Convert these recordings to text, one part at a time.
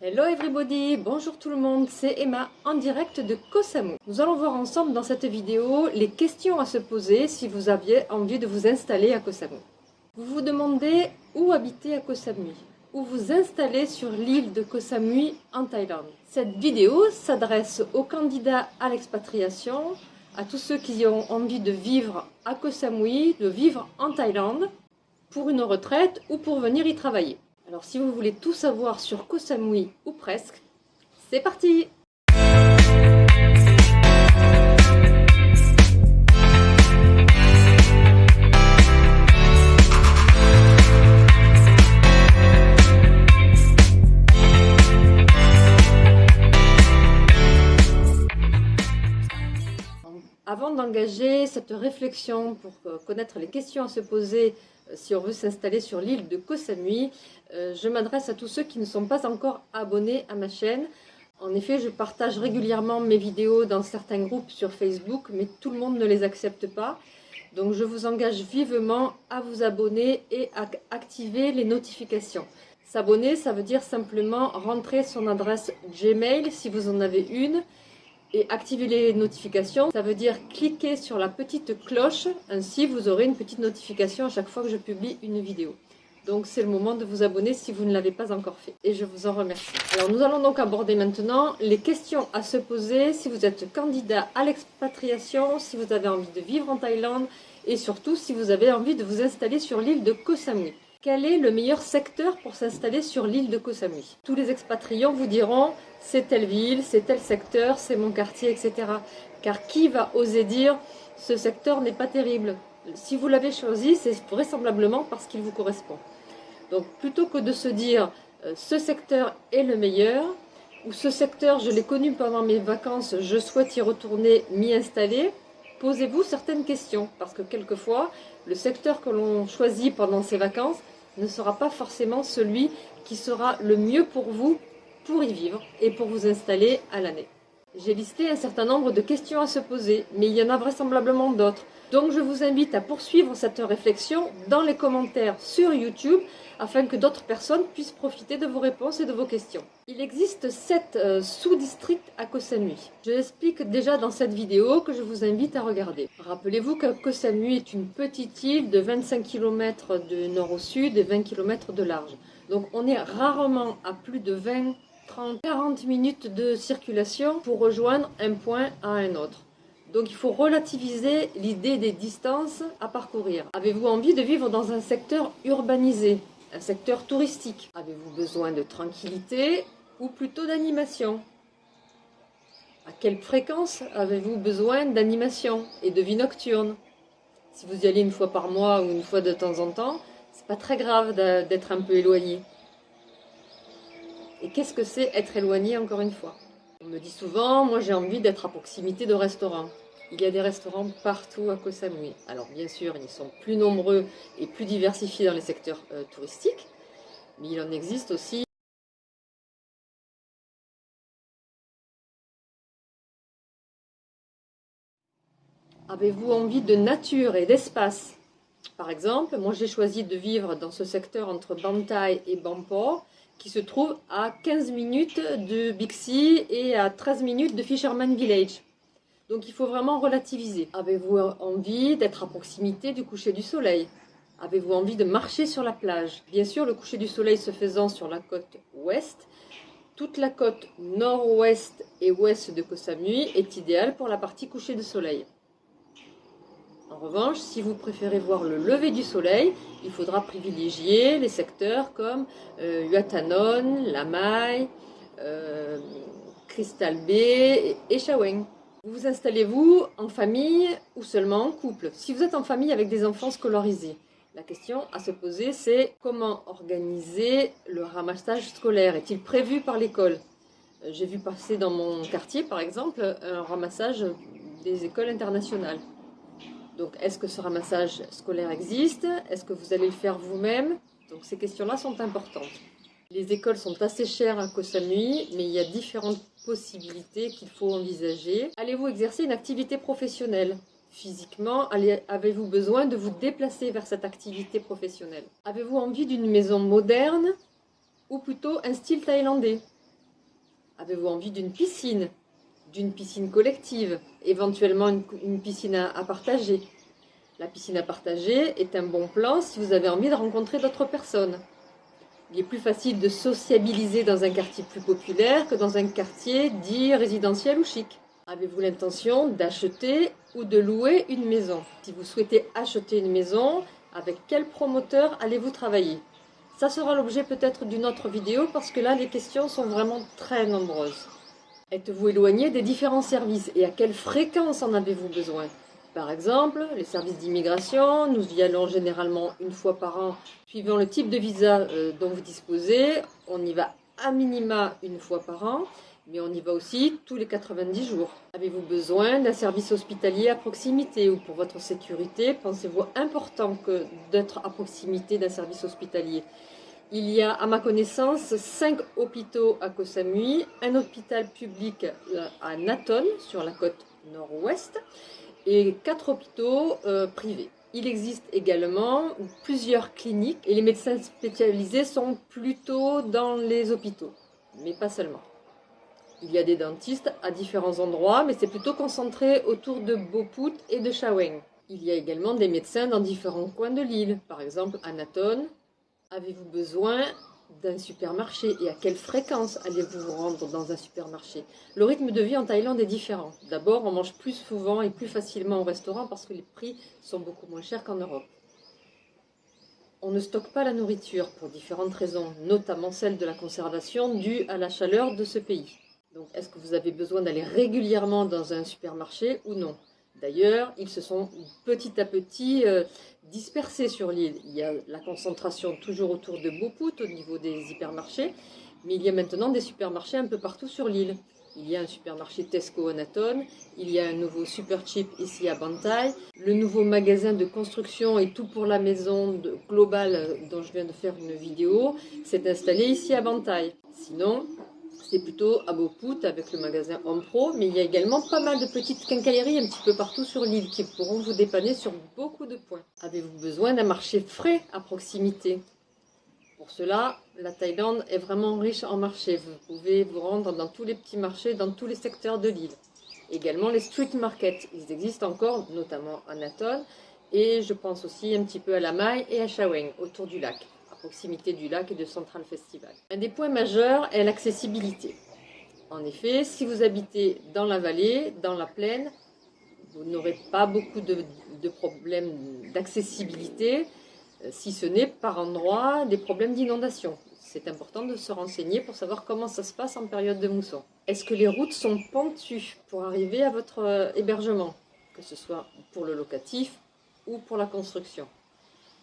Hello everybody, bonjour tout le monde, c'est Emma en direct de Koh Samui. Nous allons voir ensemble dans cette vidéo les questions à se poser si vous aviez envie de vous installer à Koh. Vous vous demandez où habiter à Koh Samui, où vous installer sur l'île de Koh Samui en Thaïlande. Cette vidéo s'adresse aux candidats à l'expatriation, à tous ceux qui ont envie de vivre à Koh Samui, de vivre en Thaïlande, pour une retraite ou pour venir y travailler. Alors si vous voulez tout savoir sur Koh Samui ou presque, c'est parti! Avant d'engager cette réflexion pour connaître les questions à se poser euh, si on veut s'installer sur l'île de Koh Samui, euh, je m'adresse à tous ceux qui ne sont pas encore abonnés à ma chaîne. En effet, je partage régulièrement mes vidéos dans certains groupes sur Facebook, mais tout le monde ne les accepte pas. Donc je vous engage vivement à vous abonner et à activer les notifications. S'abonner, ça veut dire simplement rentrer son adresse Gmail si vous en avez une, et activer les notifications, ça veut dire cliquer sur la petite cloche, ainsi vous aurez une petite notification à chaque fois que je publie une vidéo. Donc c'est le moment de vous abonner si vous ne l'avez pas encore fait. Et je vous en remercie. Alors nous allons donc aborder maintenant les questions à se poser si vous êtes candidat à l'expatriation, si vous avez envie de vivre en Thaïlande et surtout si vous avez envie de vous installer sur l'île de Koh Samui. Quel est le meilleur secteur pour s'installer sur l'île de Koh Tous les expatriants vous diront c'est telle ville, c'est tel secteur, c'est mon quartier, etc. Car qui va oser dire ce secteur n'est pas terrible? Si vous l'avez choisi, c'est vraisemblablement parce qu'il vous correspond. Donc plutôt que de se dire euh, ce secteur est le meilleur, ou ce secteur je l'ai connu pendant mes vacances, je souhaite y retourner, m'y installer, posez-vous certaines questions. Parce que quelquefois, le secteur que l'on choisit pendant ses vacances ne sera pas forcément celui qui sera le mieux pour vous pour y vivre et pour vous installer à l'année. J'ai listé un certain nombre de questions à se poser, mais il y en a vraisemblablement d'autres. Donc je vous invite à poursuivre cette réflexion dans les commentaires sur YouTube afin que d'autres personnes puissent profiter de vos réponses et de vos questions. Il existe sept euh, sous-districts à Koh. Je l'explique déjà dans cette vidéo que je vous invite à regarder. Rappelez-vous que Koh est une petite île de 25 km de nord au sud et 20 km de large. Donc on est rarement à plus de 20 30, 40 minutes de circulation pour rejoindre un point à un autre. Donc il faut relativiser l'idée des distances à parcourir. Avez-vous envie de vivre dans un secteur urbanisé, un secteur touristique? Avez-vous besoin de tranquillité ou plutôt d'animation? À quelle fréquence avez-vous besoin d'animation et de vie nocturne? Si vous y allez une fois par mois ou une fois de temps en temps, c'est pas très grave d'être un peu éloigné. Et qu'est-ce que c'est être éloigné encore une fois? On me dit souvent, moi j'ai envie d'être à proximité de restaurants. Il y a des restaurants partout à Koh Samui. Alors bien sûr, ils sont plus nombreux et plus diversifiés dans les secteurs euh, touristiques, mais il en existe aussi Avez-vous envie de nature et d'espace? Par exemple, moi j'ai choisi de vivre dans ce secteur entre Bantai et Bampor, qui se trouve à 15 minutes de Bixi et à 13 minutes de Fisherman Village. Donc il faut vraiment relativiser. Avez-vous envie d'être à proximité du coucher du soleil? Avez-vous envie de marcher sur la plage? Bien sûr, le coucher du soleil se faisant sur la côte ouest, toute la côte nord-ouest et ouest de Koh Samui est idéale pour la partie coucher du soleil. En revanche, si vous préférez voir le lever du soleil, il faudra privilégier les secteurs comme euh, Yuatanon, Lamai, euh, Crystal Bay et Shaweng. Vous vous installez-vous en famille ou seulement en couple? Si vous êtes en famille avec des enfants scolarisés, la question à se poser c'est comment organiser le ramassage scolaire? Est-il prévu par l'école? Euh, J'ai vu passer dans mon quartier par exemple un ramassage des écoles internationales. Donc, est-ce que ce ramassage scolaire existe? Est-ce que vous allez le faire vous-même? Donc, ces questions-là sont importantes. Les écoles sont assez chères à Koh Samui, mais il y a différentes possibilités qu'il faut envisager. Allez-vous exercer une activité professionnelle? Physiquement, avez-vous besoin de vous déplacer vers cette activité professionnelle? Avez-vous envie d'une maison moderne ou plutôt un style thaïlandais? Avez-vous envie d'une piscine D'une piscine collective Éventuellement une, piscine à partager La piscine à partager est un bon plan si vous avez envie de rencontrer d'autres personnes. Il est plus facile de sociabiliser dans un quartier plus populaire que dans un quartier dit résidentiel ou chic. Avez-vous l'intention d'acheter ou de louer une maison? Si vous souhaitez acheter une maison, avec quel promoteur allez-vous travailler? Ça sera l'objet peut-être d'une autre vidéo parce que là les questions sont vraiment très nombreuses. Êtes-vous éloigné des différents services et à quelle fréquence en avez-vous besoin? Par exemple, les services d'immigration, nous y allons généralement une fois par an, suivant le type de visa euh, dont vous disposez. On y va à minima une fois par an, mais on y va aussi tous les 90 jours. Avez-vous besoin d'un service hospitalier à proximité ou pour votre sécurité, pensez-vous important d'être à proximité d'un service hospitalier? Il y a, à ma connaissance, 5 hôpitaux à Koh Samui, un hôpital public à Naton, sur la côte nord-ouest, et quatre hôpitaux euh, privés. Il existe également plusieurs cliniques et les médecins spécialisés sont plutôt dans les hôpitaux, mais pas seulement. Il y a des dentistes à différents endroits, mais c'est plutôt concentré autour de Boput et de Shaweng. Il y a également des médecins dans différents coins de l'île, par exemple à Naton. Avez-vous besoin d'un supermarché et à quelle fréquence allez-vous vous rendre dans un supermarché? Le rythme de vie en Thaïlande est différent. D'abord, on mange plus souvent et plus facilement au restaurant parce que les prix sont beaucoup moins chers qu'en Europe. On ne stocke pas la nourriture pour différentes raisons, notamment celle de la conservation due à la chaleur de ce pays. Donc, est-ce que vous avez besoin d'aller régulièrement dans un supermarché ou non? D'ailleurs, ils se sont petit à petit euh, dispersés sur l'île. Il y a la concentration toujours autour de Boput au niveau des hypermarchés, mais il y a maintenant des supermarchés un peu partout sur l'île. Il y a un supermarché Tesco Anaton, il y a un nouveau Super Cheap ici à Bantai, le nouveau magasin de construction et tout pour la maison globale euh, dont je viens de faire une vidéo s'est installé ici à Bantai. Sinon, c'est plutôt à Beaupout avec le magasin Home Pro, mais il y a également pas mal de petites quincailleries un petit peu partout sur l'île qui pourront vous dépanner sur beaucoup de points. Avez-vous besoin d'un marché frais à proximité? Pour cela, la Thaïlande est vraiment riche en marchés. Vous pouvez vous rendre dans tous les petits marchés, dans tous les secteurs de l'île. Également les street markets, ils existent encore, notamment à Naton, et je pense aussi un petit peu à la Mai et à Shaweng, autour du lac proximité du lac et de Central Festival. Un des points majeurs est l'accessibilité. En effet, si vous habitez dans la vallée, dans la plaine, vous n'aurez pas beaucoup de, problèmes d'accessibilité, euh, si ce n'est par endroit des problèmes d'inondation. C'est important de se renseigner pour savoir comment ça se passe en période de mousson. Est-ce que les routes sont pentues pour arriver à votre euh, hébergement, que ce soit pour le locatif ou pour la construction?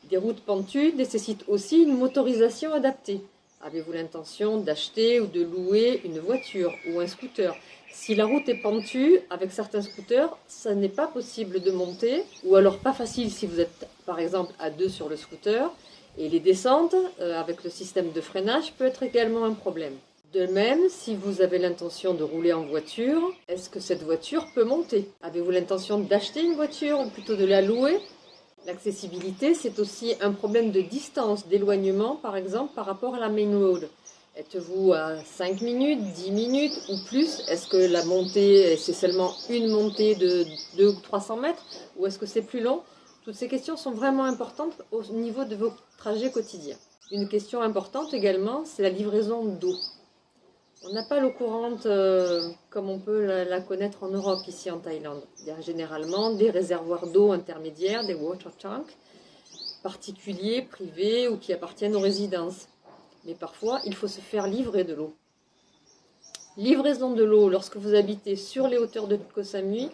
Des routes pentues nécessitent aussi une motorisation adaptée. Avez-vous l'intention d'acheter ou de louer une voiture ou un scooter? Si la route est pentue, avec certains scooters, ça n'est pas possible de monter, ou alors pas facile si vous êtes par exemple à deux sur le scooter, et les descentes, euh, avec le système de freinage, peut être également un problème. De même, si vous avez l'intention de rouler en voiture, est-ce que cette voiture peut monter? Avez-vous l'intention d'acheter une voiture ou plutôt de la louer? L'accessibilité, c'est aussi un problème de distance, d'éloignement, par exemple, par rapport à la main road. Êtes-vous à 5 minutes, 10 minutes ou plus? Est-ce que la montée, c'est seulement une montée de 2 ou 300 mètres? Ou est-ce que c'est plus long? Toutes ces questions sont vraiment importantes au niveau de vos trajets quotidiens. Une question importante également, c'est la livraison d'eau. On n'a pas l'eau courante euh, comme on peut la, connaître en Europe, ici en Thaïlande. Il y a généralement des réservoirs d'eau intermédiaires, des water tanks, particuliers, privés ou qui appartiennent aux résidences. Mais parfois, il faut se faire livrer de l'eau. Livraison de l'eau lorsque vous habitez sur les hauteurs de Koh Samui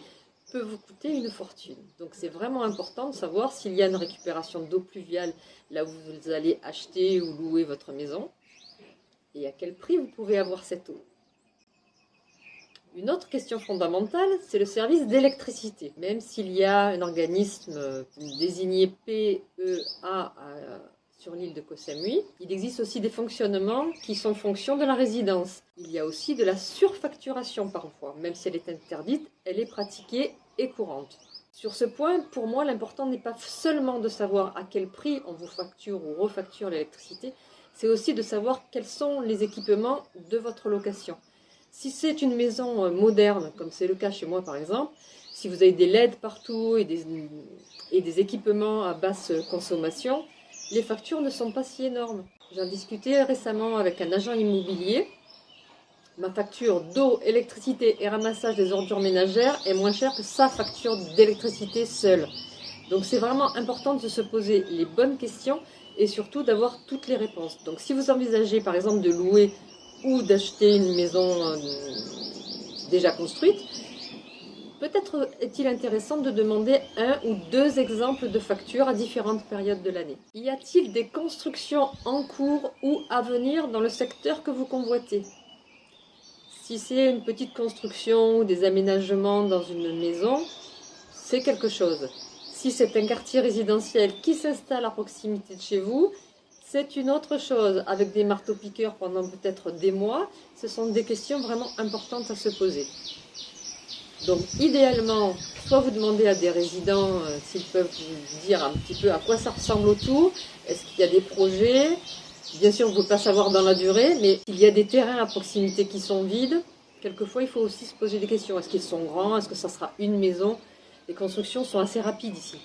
peut vous coûter une fortune. Donc c'est vraiment important de savoir s'il y a une récupération d'eau pluviale là où vous allez acheter ou louer votre maison et à quel prix vous pouvez avoir cette eau? Une autre question fondamentale, c'est le service d'électricité. Même s'il y a un organisme euh, désigné PEA euh, sur l'île de Koh Samui, il existe aussi des fonctionnements qui sont fonction de la résidence. Il y a aussi de la surfacturation parfois, même si elle est interdite, elle est pratiquée et courante. Sur ce point, pour moi, l'important n'est pas seulement de savoir à quel prix on vous facture ou refacture l'électricité, c'est aussi de savoir quels sont les équipements de votre location. Si c'est une maison euh, moderne, comme c'est le cas chez moi par exemple, si vous avez des LED partout et des, et des équipements à basse consommation, les factures ne sont pas si énormes. J'en discutais récemment avec un agent immobilier. Ma facture d'eau, électricité et ramassage des ordures ménagères est moins chère que sa facture d'électricité seule. Donc c'est vraiment important de se poser les bonnes questions et surtout d'avoir toutes les réponses. Donc si vous envisagez par exemple de louer ou d'acheter une maison euh, déjà construite, peut-être est-il intéressant de demander un ou deux exemples de factures à différentes périodes de l'année. Y a-t-il des constructions en cours ou à venir dans le secteur que vous convoitez? Si c'est une petite construction ou des aménagements dans une maison, c'est quelque chose. Si c'est un quartier résidentiel qui s'installe à proximité de chez vous, c'est une autre chose. Avec des marteaux-piqueurs pendant peut-être des mois, ce sont des questions vraiment importantes à se poser. Donc idéalement, soit vous demandez à des résidents euh, s'ils peuvent vous dire un petit peu à quoi ça ressemble autour, est-ce qu'il y a des projets, bien sûr vous ne pouvez pas savoir dans la durée, mais il y a des terrains à proximité qui sont vides, quelquefois il faut aussi se poser des questions, est-ce qu'ils sont grands, est-ce que ça sera une maison? Les constructions sont assez rapides ici.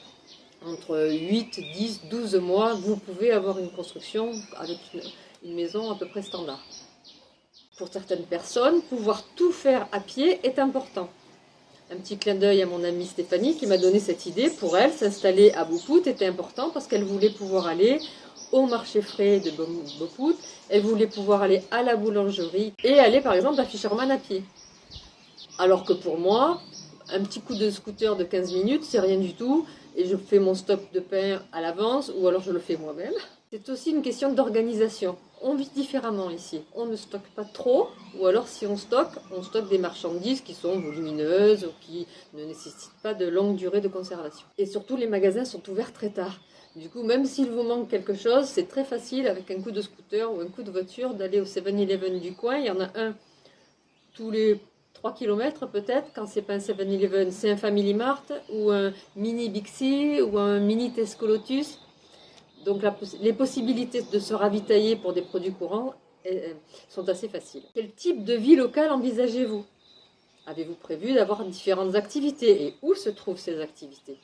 Entre 8, 10, 12 mois, vous pouvez avoir une construction avec une maison à peu près standard. Pour certaines personnes, pouvoir tout faire à pied est important. Un petit clin d'œil à mon amie Stéphanie qui m'a donné cette idée. Pour elle, s'installer à Beaupout était important parce qu'elle voulait pouvoir aller au marché frais de Beaupout, elle voulait pouvoir aller à la boulangerie et aller par exemple à Fisherman à pied. Alors que pour moi, un petit coup de scooter de 15 minutes, c'est rien du tout et je fais mon stock de pain à l'avance ou alors je le fais moi-même. C'est aussi une question d'organisation. On vit différemment ici. On ne stocke pas trop, ou alors si on stocke, on stocke des marchandises qui sont volumineuses ou qui ne nécessitent pas de longue durée de conservation. Et surtout, les magasins sont ouverts très tard. Du coup, même s'il vous manque quelque chose, c'est très facile avec un coup de scooter ou un coup de voiture d'aller au 7-Eleven du coin. Il y en a un tous les 3 km peut-être, quand c'est pas un 7-Eleven, c'est un Family Mart ou un mini Bixi ou un mini Tesco Lotus. Donc les possibilités de se ravitailler pour des produits courants eh, eh, sont assez faciles. Quel type de vie locale envisagez-vous? Avez-vous prévu d'avoir différentes activités? Et où se trouvent ces activités?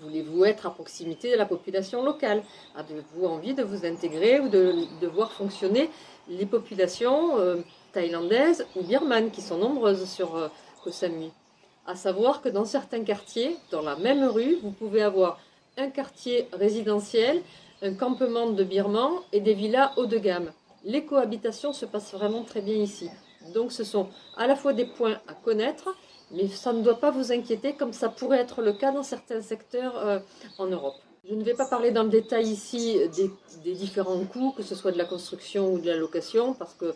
Voulez-vous être à proximité de la population locale? Avez-vous envie de vous intégrer ou de, voir fonctionner les populations euh, thaïlandaises ou birmanes qui sont nombreuses sur euh, Koh À savoir que dans certains quartiers, dans la même rue, vous pouvez avoir un quartier résidentiel, un campement de birmans et des villas haut de gamme. Les cohabitations se passent vraiment très bien ici. Donc ce sont à la fois des points à connaître, mais ça ne doit pas vous inquiéter comme ça pourrait être le cas dans certains secteurs euh, en Europe. Je ne vais pas parler dans le détail ici des, des, différents coûts, que ce soit de la construction ou de la location, parce que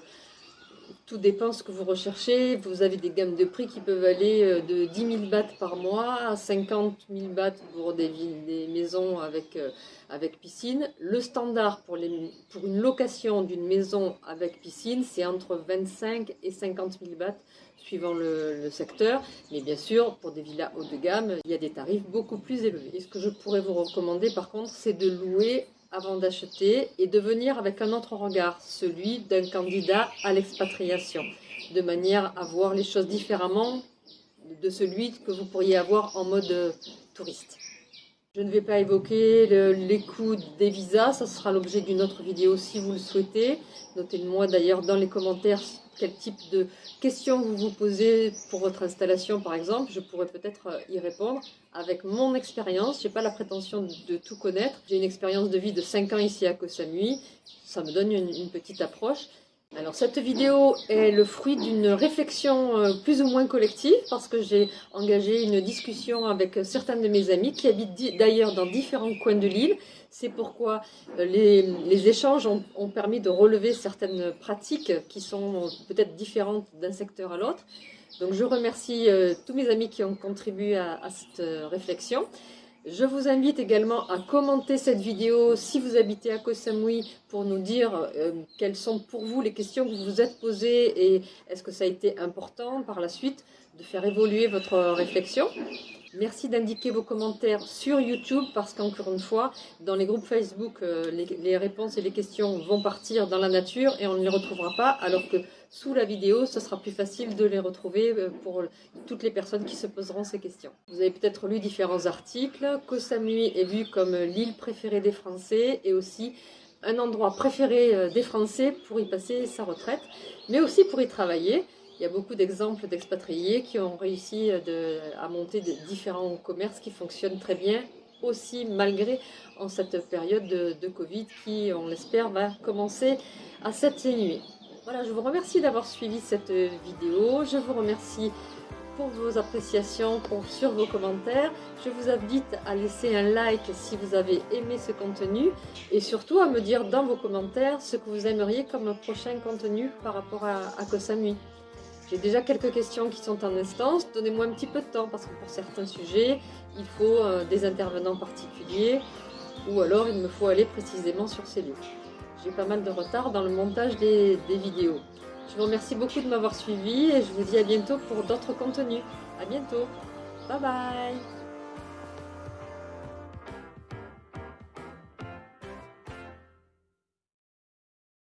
tout dépend ce que vous recherchez. Vous avez des gammes de prix qui peuvent aller euh, de 10 000 bahts par mois à 50 000 bahts pour des, des maisons avec, euh, avec piscine. Le standard pour une location d'une maison avec piscine, c'est entre 25 et 50 000 bahts suivant le, le, secteur. Mais bien sûr, pour des villas haut de gamme, il y a des tarifs beaucoup plus élevés. Et ce que je pourrais vous recommander par contre, c'est de louer avant d'acheter et de venir avec un autre regard, celui d'un candidat à l'expatriation, de manière à voir les choses différemment de celui que vous pourriez avoir en mode touriste. Je ne vais pas évoquer les coûts des visas, ça sera l'objet d'une autre vidéo si vous le souhaitez. Notez-moi d'ailleurs dans les commentaires quel type de questions vous vous posez pour votre installation par exemple. Je pourrais peut-être euh, y répondre avec mon expérience. Je n'ai pas la prétention de tout connaître. J'ai une expérience de vie de 5 ans ici à Koh Samui. Ça me donne une petite approche. Alors cette vidéo est le fruit d'une réflexion euh, plus ou moins collective parce que j'ai engagé une discussion avec certains de mes amis qui habitent d'ailleurs dans différents coins de l'île. C'est pourquoi euh, les, échanges ont, permis de relever certaines pratiques qui sont peut-être différentes d'un secteur à l'autre. Donc je remercie euh, tous mes amis qui ont contribué à cette réflexion. Je vous invite également à commenter cette vidéo si vous habitez à Koh Samui pour nous dire euh, quelles sont pour vous les questions que vous vous êtes posées et est-ce que ça a été important par la suite de faire évoluer votre réflexion. Merci d'indiquer vos commentaires sur YouTube parce qu'encore une fois, dans les groupes Facebook, euh, les, réponses et les questions vont partir dans la nature et on ne les retrouvera pas alors que sous la vidéo, ce sera plus facile de les retrouver euh, pour toutes les personnes qui se poseront ces questions. Vous avez peut-être lu différents articles. Koh Samui est vu comme l'île préférée des Français et aussi un endroit préféré euh, des Français pour y passer sa retraite, mais aussi pour y travailler. Il y a beaucoup d'exemples d'expatriés qui ont réussi euh, à monter différents commerces qui fonctionnent très bien, aussi malgré en cette période de, de Covid qui, on l'espère, va commencer à s'atténuer. Voilà, je vous remercie d'avoir suivi cette vidéo. Je vous remercie pour vos appréciations, pour, sur vos commentaires. Je vous invite à laisser un like si vous avez aimé ce contenu et surtout à me dire dans vos commentaires ce que vous aimeriez comme prochain contenu par rapport à, à. J'ai déjà quelques questions qui sont en instance, donnez-moi un petit peu de temps parce que pour certains sujets, il faut euh, des intervenants particuliers ou alors il me faut aller précisément sur ces lieux. J'ai pas mal de retard dans le montage des vidéos. Je vous remercie beaucoup de m'avoir suivi et je vous dis à bientôt pour d'autres contenus. À bientôt. Bye bye